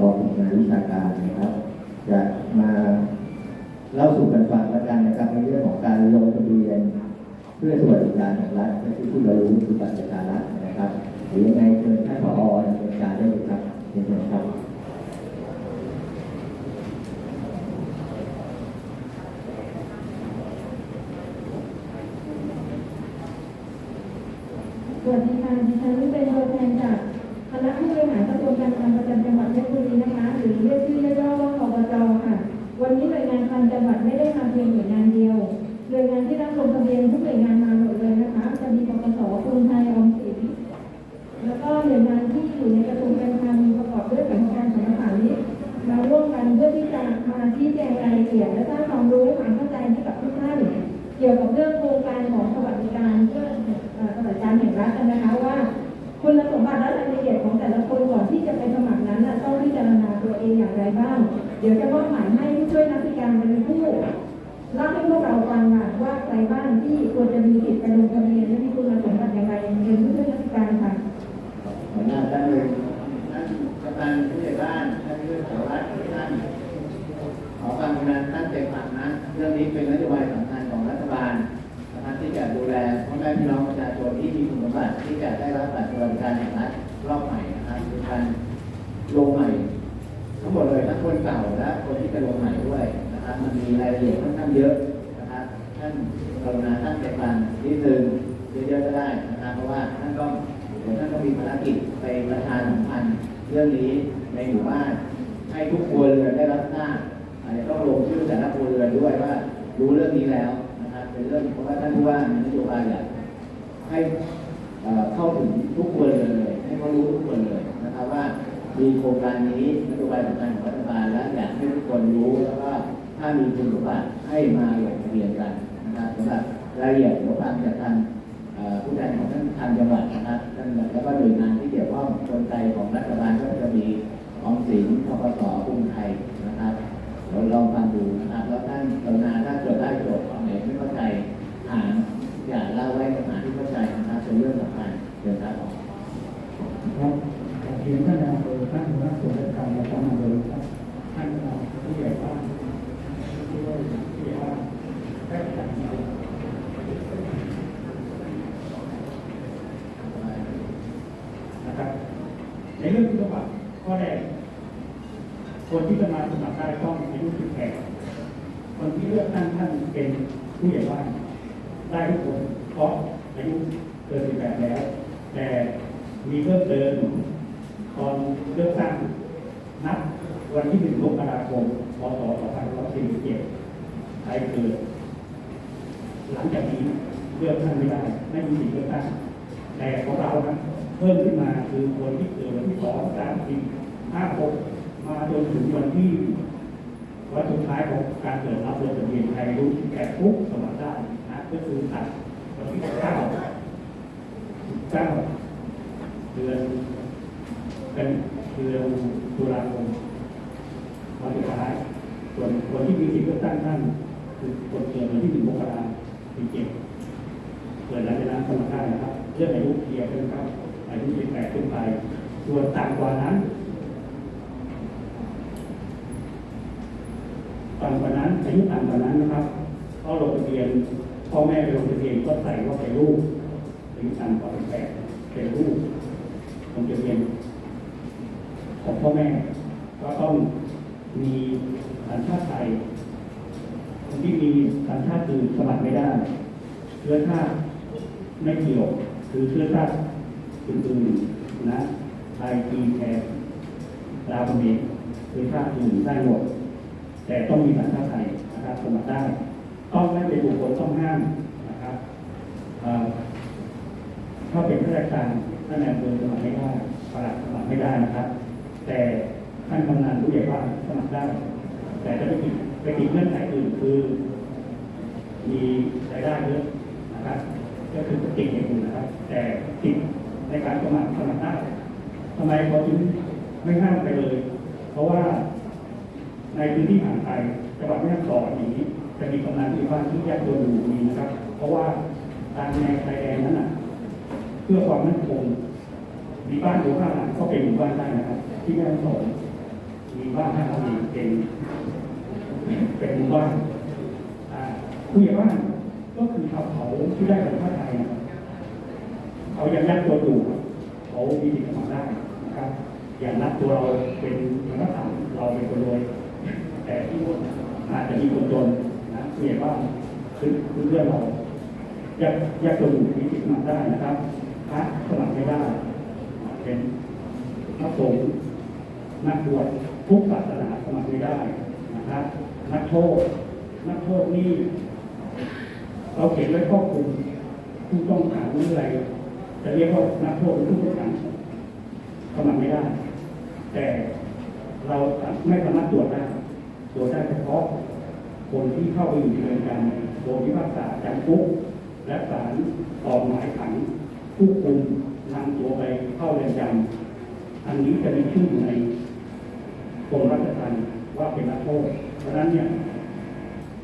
ผอกลุ่มงานวิชาการนะครับจะมาเล่าสู่กันฟังแล้วกันนะครับในเรื่องของการลงทะเบียน เพื่อสวัสดิการของรัฐและที่ผู้บรรลุคือบัตรประชารัฐนะครับ หรือยังไงเชิญท่านผอดำเนินการได้เลยครับเชิญครับสวัสดีค่ะดิฉันานคลังจังหวัดไม่ได้มาเพียงหน่วยงานเดียวหน่วยงานที่รับลงทะเบียนทุกหน่วยงานมาหมดเลยนะคะจะมีปปสกรุงไทยออมสินแล้วก็หน่วยงานที่อยู่ในกระทรวงการคลังประกอบด้วยสำนักงานสำนักานนี้มาร่วมกันเพื่อที่จะมาชี้แจงรายละเอียดและสร้างความรู้ความเข้าใจให้กับทุกท่านเกี่ยวกับเรื่องโครงการของสวัสดิการเพื่ออ่อสวัสดิการแห่งรัฐกันนะคะว่าคุณสมบัติและรายละเอียดของแต่ละคนก่อนที่จะไปสมัครนั้นน่ะต้องพิจารณาตัวเองอย่างไรบ้าง เดี๋ยวจะมอบหมายให้ ช่วยนักวิการเป็นผู้เล่าให้พวกเราฟังค่ะว่าใครบ้างที่ควรจะมีสิทธิ์ไปลงทะเบียน รื่องนี้ในหมู่บ้านให้ทุกครัวเรือนได้รับทราบอาจจะต้องลงชื่อแต่ละครัวเรือนด้วยว่ารู้เรื่องนี้แล้วนะครับเป็นเรื่องเพราะว่าท่านผู้ว่ามีนโยบายอยากให้เข้าถึงทุกครัวเรือนเลยให้เขารู้ทุกครัวเรือนะครับว่ามีโครงการนี้นโยบายสำคัญของรัฐบาลและอยากให้ทุกคนรู้แล้วก็ถ้ามีคุณสมบัติให้มาลงทะเบียนกันนะครับสำหรับรายละเอียดเดี๋ยวฟังจากาง ผู้แทนของท่านทางจังหวัดนะครับท่านแล้วก็หน่วยงานที่เกี่ยวข้องกลไกของรัฐบาลก็จะมีออมสินทกศกรุงไทยนะครับเราลองฟังดูนะครับ แล้วท่านกรุณาถ้าเกิดได้โจทย์ของไหนไม่เข้าใจถามอย่าเล่าไว้ปัญหาที่เข้าใจนะครับเป็นเรื่องสำคัญเดินทางออก ครับเรียนท่านนายอำเภอท่านหัวหน้าส่วนราชการและท่านอำเภอครับท่านผู้ใหญ่บ้านผู้ว่าผู้ใหญ่บ้านแพทย์ต่างๆนะครับ ในเรื่องคุณสมบัติข้อแรก คนที่จะมาสมัครได้ต้องอายุ18คนที่เลือกตั้งท่านเป็นผู้ใหญ่บ้าน ได้ทุกคนเพราะอายุ เกิน18แล้ว แต่มีเพิ่มเติมตอนเลือกตั้งนับวันที่1มกราคมพศ2547ใครเกิด หลังจากนี้เลือกตั้งไม่ได้ ไม่มีสิทธิเลือกตั้ง แต่ของเรานะเพิ่มขึ้นมาคือคนที่เกิดวันที่สองสามสี่ห้าหกมาจนถึงวันที่วันสุดท้ายของการเปิดรับลงทะเบียนใครรู้แก่ปุ๊บสมัครได้นะก็คือตัดวันที่เก้าเก้าเดือนเป็นเดือนตุลาคมวันสุดท้ายส่วนคนที่มีสิทธิ์เลือกตั้งท่านคือคนเกิดวันที่หนึ่งมกราคมเจ็ดเกิดหลังจากนั้นสมัครได้นะครับเรื่องอายุเคลียร์กันครับอายุสิบแปดขึ้นไปส่วนต่ำกว่านั้นต่ำกว่านั้นอายุต่ำกว่านั้นนะครับก็ลงทะเบียนพ่อแม่ไปลงทะเบียนก็ใส่ว่าเป็นลูก อายุต่ำกว่าแปดเป็นลูกลงทะเบียนของพ่อแม่ ก็ต้องมีสัญชาติไทยคนที่มีสัญชาติอื่นสมัครไม่ได้เชื้อชาติไม่เกี่ยวคือเชื้อชาติอื่นๆนะไทยจีนแขกลาวเขมรเชื้อชาติอื่นได้หมด แต่ต้องมีสัญชาติไทยนะครับสมัครได้ ต้องไม่เป็นบุคคลต้องห้ามนะครับ ถ้าเป็นข้าราชการท่านนายอำเภอสมัครไม่ได้ปลัดสมัครไม่ได้นะครับ แต่ท่านกำนันผู้ใหญ่บ้านสมัครได้ แต่จะไปติดไปติดเงื่อนไขอื่นคือ มีรายได้เยอะนะครับ ก็คือติดอย่างอื่นนะครับ แต่ติดในการสมัครสมัครได้ทำไมเขาถึงไม่ห้ามไปเลย เพราะว่าในพื้นที่ห่างไกลจังหวัดแม่ฮ่องสอนอย่างนี้จะมีกำนันที่บ้านที่แยกตัวอยู่มีนะครับ เพราะว่าทางแนวชายแดนนั้นน่ะ เพื่อความมั่นคงมีบ้านอยู่ข้างก็เป็นหมู่บ้านได้นะครับ ที่แม่ฮ่องสอนมีบ้านท่านมีเป็นเป็นหมู่บ้านอ่าผู้ใหญ่บ้านก็คือชาเขาที่ได้สัญชาติไทยนะครับเขายังยัดตัวอยู่เขามีสิทธิ์มัครได้นะครับอย่างนับตัวเราเป็นธรรมฐานเราเป็นคนรวยแต่ที่อาจจะมีคนจนนะผู้ใหญ่บ้านคือเพื่อนเราอยากอยากจะอยู่มีสิทธิ์มัครได้นะครับ พระสมัครไม่ได้เป็นพระสงฆ์นักบวชทุกศาสนาสมัครไม่ได้นะครับนักโทษ นักโทษนี่เราเขียนไว้ครอบคลุมผู้ต้องขังหรืออะไรจะเรียกว่านักโทษหรือผู้ต้องขังสมัครไม่ได้ แต่เราไม่สามารถตรวจได้ตรวจได้เฉพาะคนที่เข้าไปอยู่ในเรือนจำโดยพิพากษาจำคุกและศาลออกหมายขัง ผู้คุมนำตัวไปเข้าเรือนจำอันนี้จะมีชื่อในกรมราชทัณฑ์ว่าเป็นนักโทษเพราะนั้นเนี่ย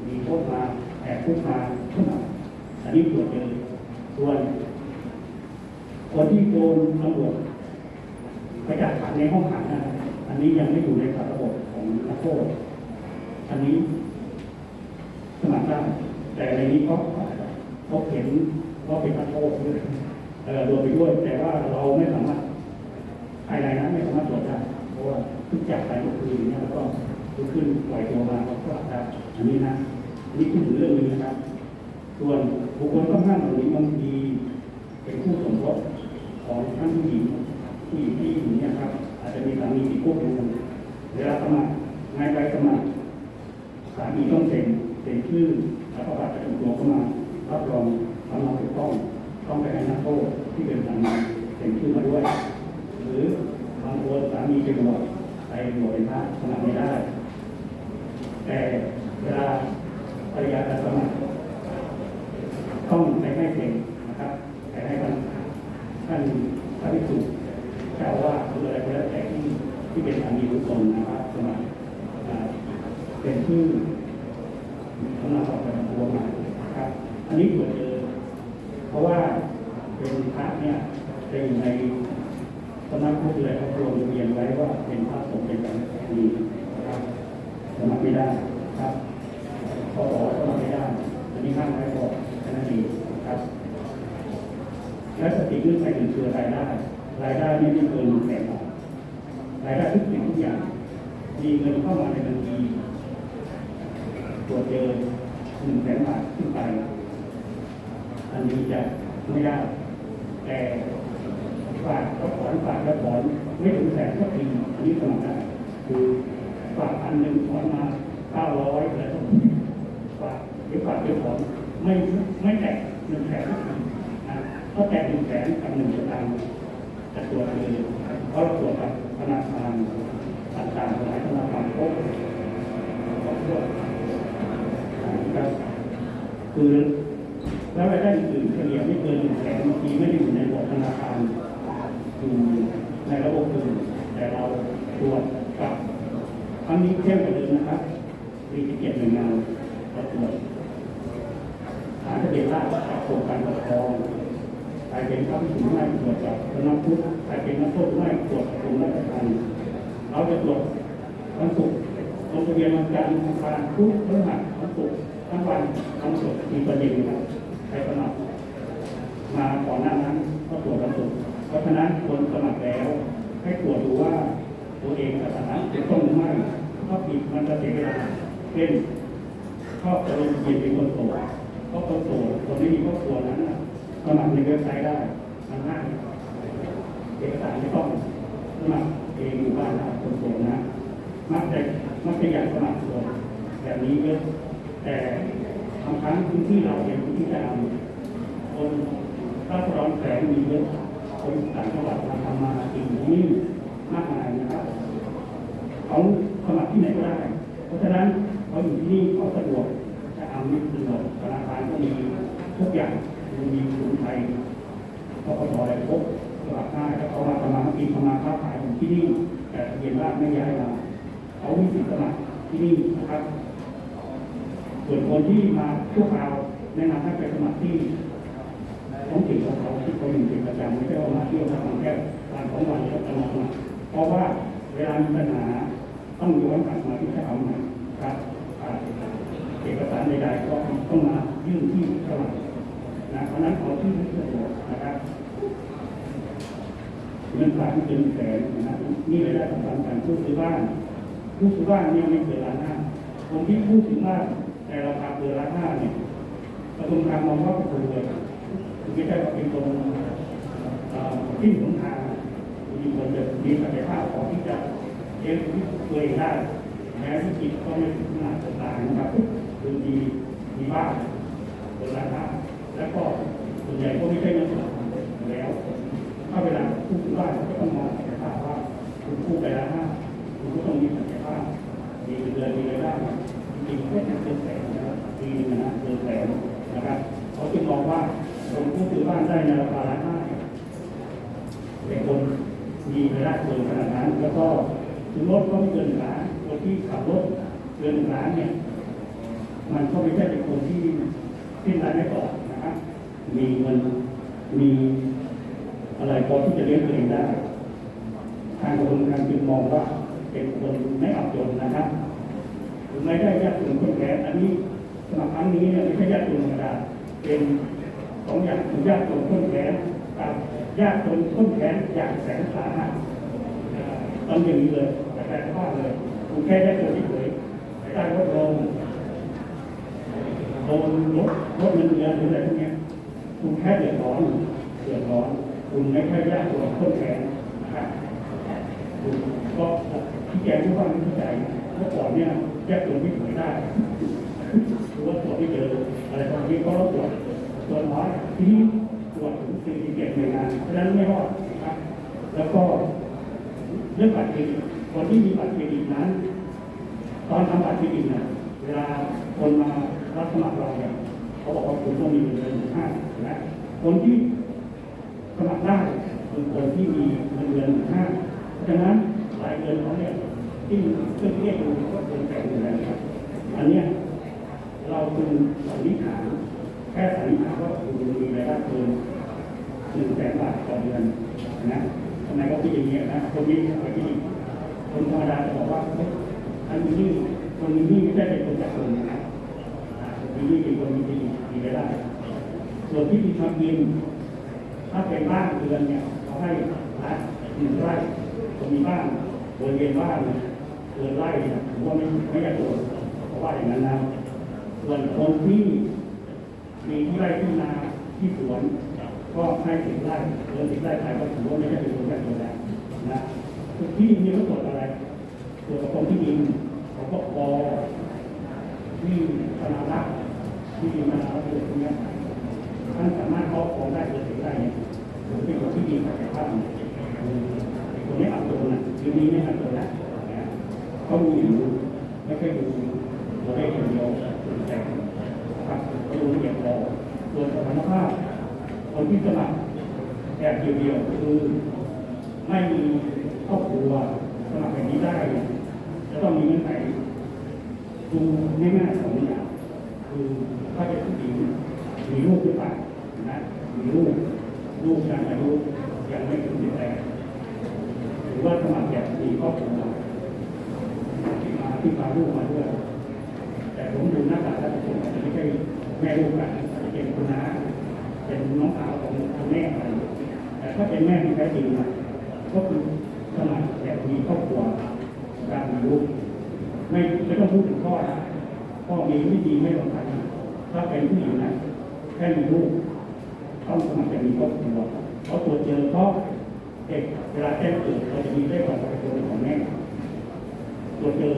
มีโทษมาแอบคุกมาขึ้นมาอันนี้ตรวจเจอส่วนคนที่โดนตำรวจไปจับขังในห้องขังนะอันนี้ยังไม่อยู่ในระบบของนักโทษอันนี้สมัครได้แต่ในนี้ก็เขาเห็นว่าเป็นนักโทษด้วย รวมไปด้วยแต่ว่าเราไม่สามารถภายในนั้นไม่สามารถตรวจได้เพราะว่าทุกจับไปเมื่อคืนเนี่ยแล้วก็ลุกขึ้นปล่อยตัวมาเขาก็ได้อันนี้นะอันนี้คือเรื่องนึงนะครับ ส่วนบุคคลต้องห้ามเหล่านี้บางทีเป็นผู้สมรสของท่านผู้หญิงผู้หญิงที่อยู่เนี่ยครับ อาจจะมีสามีติดคุกอยู่เวลาสมัครงานใบสมัครสามีต้องเซ็นเซ็นชื่อแล้วก็บัตรประจำตัวเข้ามารับรองทำงานถูกต้อง ต้องไปให้นักโทษที่เป็นสามีเซ็นชื่อมาด้วย หรือบางคนสามีไปบวชไปบวชเป็นพระสมัครไม่ได้ แต่เวลาภรรยาจะสมัครต้องไปให้เซ็นนะครับไปให้ท่านท่านพระภิกษุเจ้าว่าหรืออะไรก็แล้วแต่ที่ที่เป็นสามีทุกคนนะครับสมัครเป็นชื่อสำนักออกแบบตัวใหม่นะครับ อันนี้ตรวจ เพราะว่าเป็นพระเนี่ยจะอยู่ในสำนักพุทธเลยเขาลงทะเบียนไว้ว่าเป็นพระสงฆ์เป็นแบบนี้นะครับสมัครไม่ได้ครับพอบอกว่าสมัครไม่ได้อันนี้ห้ามไว้ก่อนแค่นั้นเองครับ และสติเรื่องไปถึงคือรายได้ รายได้นี่ไม่เกินหนึ่งแสนบาทรายได้ทุกสิ่งทุกอย่าง มีเงินเข้ามาในบัญชีตรวจเจอหนึ่งแสนบาทขึ้นไป อันนี้จะไม่ได้ แต่ฝากก็ถอนฝากแล้วถอนไม่ถึงแสนก็ทีอันนี้สมัครได้คือฝากพันหนึ่งถอนมาเก้าร้อยแล้วต้องฝากเดี๋ยวฝากเดี๋ยวถอน ไม่ไม่แตะหนึ่งแสนก็ทีนะถ้าแตะหนึ่งแสนกับหนึ่งสตางค์จะตรวจเลยเพราะเราตรวจกับธนาคารต่างๆหลายธนาคารพบพบครับคือแล้วรายได้อื่นเฉลี่ยไม่เกินหนึ่งแสนบางทีไม่ได้อยู่ในระบบธนาคารอยู่ในระบบอื่นแต่เราตรวจกับครั้งนี้เข้มกว่าเดิมนะครับมีที่เกียรติหน่วยงานเราตรวจหาทะเบียน ราษฎร์กับโครงการปกครองใครเป็นข้าราชการไม่ตรวจกับคณะพุทธใครเป็นนักโทษไม่ตรวจกับกรมราชทัณฑ์เราจะตรวจวันศุกร์ลงทะเบียนวันจันทร์อังคารพุธพฤหัสวันศุกร์ทั้งวันทั้งศุกร์มีประเด็นครับใครสมัครมาก่อนหน้านั้นก็ตรวจวันศุกร์เพราะฉะนั้นคนสมัครแล้วให้ตรวจดูว่าตัวเองสถานะถูกต้องหรือไม่ถ้าผิดมันจะเสียเวลาเช่นชอบจะลงทะเบียนเป็นคนโสด ก็คนโสดคนไม่มีครอบครัวนั้นนะสมัครในเว็บไซต์ได้มันง่ายเอกสารไม่ต้องสมัครเองอยู่บ้านนะคนโสดนะมักจะมักจะอยากสมัครโสดแบบนี้เยอะแต่บางครั้งพื้นที่เราเป็นพื้นที่แออัดคนถ้าร้อนแสงมีเยอะคนต่างจังหวัดมาทำมาจริงนี่มากมายนะครับเขาสมัครที่ไหนก็ได้ เพราะฉะนั้นเขาอยู่ที่นี่เขาสะดวก ไม่สะดวกธนาคารก็มีทุกอย่างมีศูนย์ไทยกปตอะไรพบสมัครได้ถ้าเขามาทำงานกินทำงานค้าขายอยู่ที่นี่ แต่เบียนราไม่ย้ายมาเขามีสิทธิ์สมัครที่นี่นะครับ ส่วนคนที่มาชั่วคราวแนะนำให้ไปสมัครที่ท้องถิ่นของเขาที่เขาอยู่เป็นประจำไม่ใช่ว่ามาเที่ยวทำแค่วันสองวันแล้วจะมาสมัครเพราะว่าเวลามีปัญหาต้องย้อนกลับมาที่เอาหม่ครับ เอกสารใดๆก็ต้องมายื่นที่จังหวัดนะเพราะฉะนั้นเอาที่ที่สะดวกนะครับเงินฝากที่เป็นแสนนะครับนี่รายได้สำคัญการผู้ซื้อบ้าน ผู้ซื้อบ้านเนี่ยไม่เกินล้านห้าคนที่พูดถึงว่าแต่ราคาเกินล้านห้าเนี่ยกระทรวงการมองว่าเป็นคนรวยไม่ใช่ว่าเป็นคนเอ่อที่หนุนทางมีคนจะมีศักยภาพพอที่จะเลี้ยงชีวิตตัวเองได้แม้ธุรกิจก็ไม่ถึงขนาดต่างนะครับ คือมีมีบ้านเกินล้านห้าแล้วก็ส่วนใหญ่ก็ไม่ใช่เงินสดอยู่แล้ว ถ้าเวลาพูดถึงบ้านก็ต้องมองศักยภาพว่าคุณพูดไปแล้วห้าคุณก็ต้องมีศักยภาพมีเงินเดือนมีรายได้จริงๆก็จะเป็นแสนนะครับปีหนึงนะเดือนแสนนะครับเขาจึงมองว่าคนผู้ซื้อบ้านได้ในราคาล้านห้าเนี่คนมีรายได้เกินขนาดนั้น แล้วก็ซื้อรถก็ไม่เกินหนึ่งล้านคนที่ขับรถเกินหนึ่งล้านเนี่ย มันก็ไม่ใช่เป็นคนที่ที่รายได้ต่อนนะครับมีเงินมีอะไรพอที่จะเลี้ยงตัวเองได้ทางกระทรวงจึงมองว่าเป็นคนไม่อับจนนะครับถึงไม่ได้ยากจนคนแก่อันนี้สำหรับครั้งนี้เนี่ยไม่ใช่ยากจนธรรมดาเป็นสองอย่างคือยากจนคนแก่กับยากจนคนแก่อย่างแสนสาหัสต้องอย่างนี้เลยแต่แต่ว่าเลยคุณแค่ยากจนที่เคยได้ลดลงโด นลดลดเงินเดือนหรืออะไรพวกนี้คุณแค่เดือดร้อนเดือดร้อน คุณไม่ใช่ยากจนคนแก่นะครับคุณก็ที่แกผู้ฟังไม่เข้าใจเมื่อก่อนเนี่ยแยกตัวไม่เผยได้หรือว่าตรวจไม่เจออะไรบางทีก็ต้องตรวจตรวจน้อยทีนี้ตรวจถึงสี่สิบเจ็ดหน่วยงานเพราะฉะนั้นไม่รอดนะครับ แล้วก็เรื่องบัตรเครดิตคนที่มีบัตรเครดิตนั้น ตอนทำบัตรเครดิตนี่ยเวลาคนมา รับสมัครเราเนี่ยเขาบอกว่าคุณต้องมีเงินเดือนห้านะคนที่สมัครได้คือคนที่มีเงินเดือนห้าเพราะฉะนั้นรายเดือนเขาเนี่ยที่เครื่องเรียกดูก็เป็นแต่งอยู่แล้วนะครับ อันเนี้ยเราคือสันนิษฐานแค่สันนิษฐานว่าคุณมีรายได้เกินหนึ่งแสนบาทต่อเดือนนะทำไมเขาคิดอย่างนี้นะคนนี้เขาคิดอย่างนี้คนธรรมดาจะบอกว่าอันนี้คนนี้ไม่ใช่เป็นคนจากคนนะ ครับอ่าคนนี้เป็นคนมีดีมีรายได้ส่วนที่มีทำกินถ้าเป็นบ้านเรือนเนี่ยเขาให้ละหนึ่งไร่คนมีบ้านบริเวณบ้านเรือนไร่เนี่ยถือว่าไม่ไม่ยากจนเพราะว่าอย่างนั้นนะส่วนคนที่มีที่ไร่ที่นาที่สวนก็ให้สิบไร่เรือนสิบไร่ไปก็ถือว่าไม่ใช่เป็นคนยากจนแล้วนะที่ดินนี่เขาตรวจอะไรตัวกระทรวงที่ดินเขาก็พอที่ธนารักษ์ ที่ดินมาแล้วเกิดตรงเนี้ยท่านสามารถครอบครองได้เกิดถึงได้เนี่ยถือเป็นคนที่ดินศักยภาพคนนี้อับตัวนะทีนี้ไม่อับตัวนะเขาดูอยู่ไม่ใช่ดูตัวเลขอย่างเดียวแต่ครับเขาดูละเอียดพอส่วนสถานภาพคนที่สมัครแบบเดียวๆคือไม่มีครอบครัวสมัครแบบนี้ได้จะต้องมีเงื่อนไขดูง่ายๆสองอย่าง คือถ้าเป็นผู้หญิงมีลูกหรือเปล่านะมีลูกลูกยังอายุยังไม่ถึงสิบแปดหรือว่าสมัครแบบมีครอบครัวที่มาที่พาลูกมาด้วย แต่ผมดูหน้าตาแล้วผมอาจจะไม่ใช่แม่ลูกกันอาจจะเป็นคุณน้าเป็นน้องสาวของคุณแม่อะไรแต่ถ้าเป็นแม่ที่แท้จริงนะก็คือสมัครแบบมีครอบครัวการมีลูกไม่ไม่ต้องพูดถึงพ่อนะ พ่อมีไม่ดีไม่สำคัญนะถ้าเป็นผู้หญิงนะแค่มีลูกต้องสมัครแบบมีครอบครัวเพราะตรวเจอเพราะเด็กเวลาแจ้งเกิดเราจะมีเลขบัตรประชาชนของแม่ตรวเจอ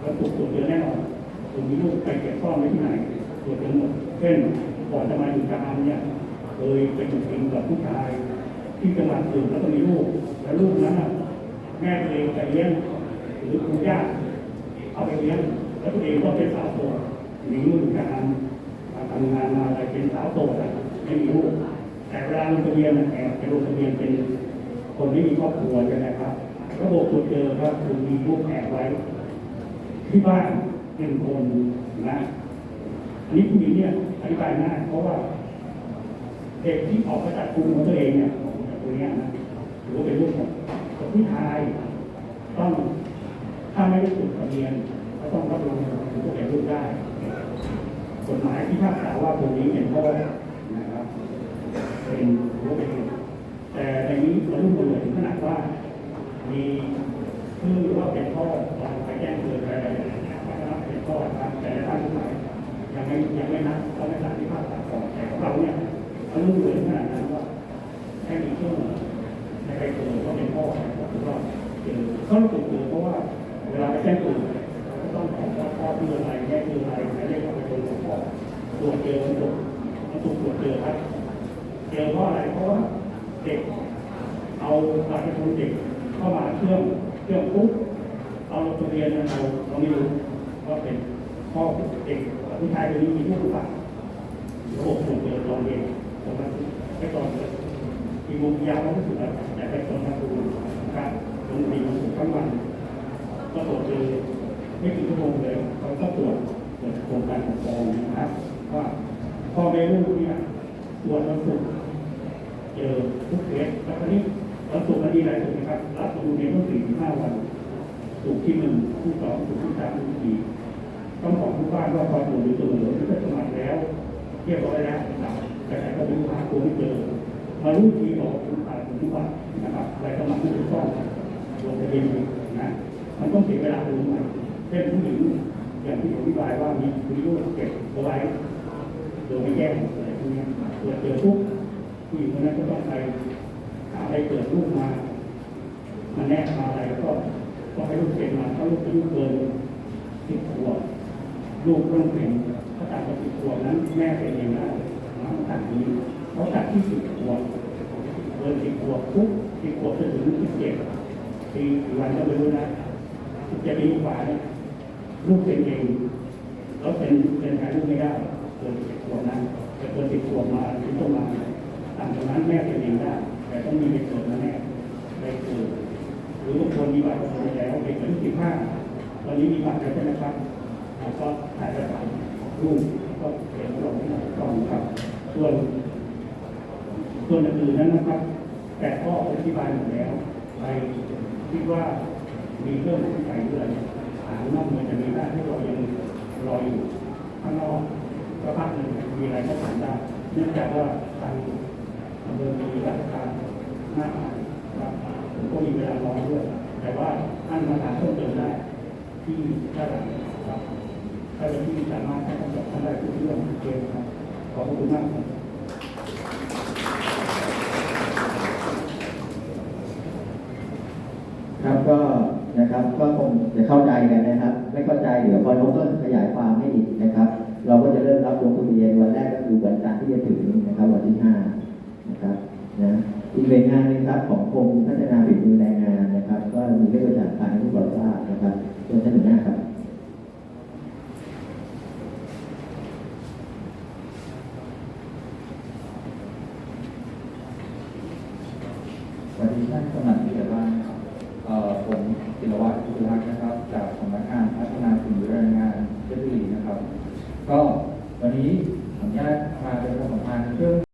เราถูกตรวเจอแน่นอนคุณมีลูกไปเก็บซ่อนไว้ที่ไหนตรวเจอหมดเช่นก่อนจะมาอยู่กลางเนี่ยเคยไปอยู่กินกับผู้ชาย ที่จังหวัดอื่นแล้วก็มีลูกแล้วลูกนั้นแม่เองไปเลี้ยงหรือคุณย่าเอาไปเลี้ยง แล้วตัวเองก็เป็นสาวโสดหนีลูกจากการทำงานมาอะไรเป็นสาวโสดไม่มีลูกแต่เวลาลงทะเบียนแอบไปลงทะเบียนเป็นคนที่มีครอบครัวใช่ไหมครับระบบตรวจเจอครับคุณมีลูกแอบไว้ ที่บ้านเป็นคนนะอันนี้ผู้หญิงเนี่ยอธิบายง่ายเพราะว่าเด็กที่ออกมาจากกลุ่มของตัวเองเนี่ยตัวเนี้ยนะถือว่าเป็นลูกของผู้ชายต้องถ้าไม่ได้จดทะเบียน ต้องรับรองถึงจะเป็นลูกได้กฎหมายที่พากษาว่าคนนี้เป็นพ่อนะครับเป็นหัวเป็นแต่ในนี้เราลูกเลยถึงขนาดว่า มีชื่อว่าเป็นพ่อตอนไปแจ้งเกิดอะไรนะครับเป็นพ่อครับแต่ในทางกฎหมยังไม่ยังไม่นับเขาไม่สามที่พากษาก่อนแต่ของเราเนี่ยเราลูกเลยขนาดนั้นว่าแค่มีชื่อในใบเกิดก็เป็นพ่อนะครับก็เจอเขาถูกเจอเพราะว่าเวลาไปแจ้งเกิดเราก็ต้อง บอกว่าพ่อคืออะไรแม่คืออะไรไม่ได้เข้าไปตรงกับพ่อตรวจเจอมันถูกมันถูกตรวจเจอครับเจอเพราะอะไรเพราะว่าเด็กเอาบัตรประชาชนเด็กเข้ามาเชื่อมเชื่อมปุ๊บเอาลงทะเบียนเราเราไม่รู้ว่าเป็นพ่อเด็กผู้ชายคนนี้มีลูกหรือเปล่าระบบส่งเกิดตอนเด็กตอนนั้นไปตอนเกิดมีมุมยาวมากที่สุดแล้วแต่ไปตอนนั้นดูการลงทะเบียนมันถูกทั้งวันก็ตรวจเจอ ไม่กี่ชั่วโมงเลยเขาก็ตรวจตรวจโครงการปกครองนะครับว่าพ่อแม่ลูกเนี่ยตรวจแล้วสุดเจอทุกเคสแล้วคราวนี้เราส่งคดีอะไรถูกไหมครับ รับสมุดเรียนต้องสี่ถึงห้าวันถูกที่หนึ่งที่สองถูกที่สามถูกที่สี่ต้องบอกทุกบ้านว่าพอตรวจหรือตรวจหรือไม่ได้สมัครแล้วเรียบร้อยแล้วนะครับแต่ใครก็ไม่รู้หาตัวไม่เจอมารู้ทีบอกคุณขาดคุณทุกวันนะครับอะไรสมัครไม่ถูกต้องลงทะเบียนนะมันต้องเสียเวลาดูใหม่ ช่นผู้หญิงอย่างที่ผมอธิบายว่ามีมีลูกเก็บเอาไว้โดยไม่แจ้งอะไรพวกนี้เกิดเจอปุ๊บผู้หญิงคนนั้นก็ต้องไปหาอะไรเกิดลูกมามาแนบมาอะไรก็ต้องให้ลูกเก็บมาถ้าลูกอายุเกินสิบขวบลูกต้องเป็นถ้าต่างจากสิบขวบนั้นแม่เป็นเองได้นะมันต่างนี้เขาตัดที่สิบขวบเกินสิบขวบปุ๊บสิบขวบจะถึงสิบเจ็ดปีกี่วันก็ไม่รู้นะสิบเจ็ดปีกว่าเนี่ย ลูกเป็นเองแล้วเป็นเป็นหาลูกไม่ได้เกินสิบขวบนั้นแต่เกินสิบขวบมาถึงต้องมาต่างจากนั้นแม่เป็นเองได้แต่ต้องมีเด็กเกิดนะแม่เด็กเกิดหรือบางคนมีบัตรประชาชนแล้วเด็กอายุสิบห้าตอนนี้มีบัตรแล้วใช่ไหมครับแล้วก็ถ่ายกระเป๋าลูกก็เขียนลงที่ถูกต้องครับส่วนส่วนอื่นนั้นนะครับ แต่ก็อธิบายหมดแล้วไปคิดว่ามีเรื่องที่ใส่เดือนหางนอกเมืองจะมีได้ที่เรายังรออยู่ข้างนอกก็พักหนึ่งมีอะไรก็ทำได้เนื่องจากว่าทางอำเภอมีราชการมากมายครับผมก็มีเวลารอด้วย แต่ว่าท่านมาถามเพิ่มเติมได้ที่ด้านหลังครับถ้าเป็นที่สามารถให้คำตอบท่านได้ทุกเรื่องเกมครับขอบคุณมากครับ ครับก็นะครับ จะเข้าใจกันนะครับ ไม่เข้าใจเดี๋ยวพอน้องต้นขยายความให้อีกนะครับ เราก็จะเริ่มรับลงทะเบียนวันแรกก็คือวันจันทร์ที่จะถึงนะครับวันที่ห้านะครับนะอีกหน่วยงานนึงครับของกรม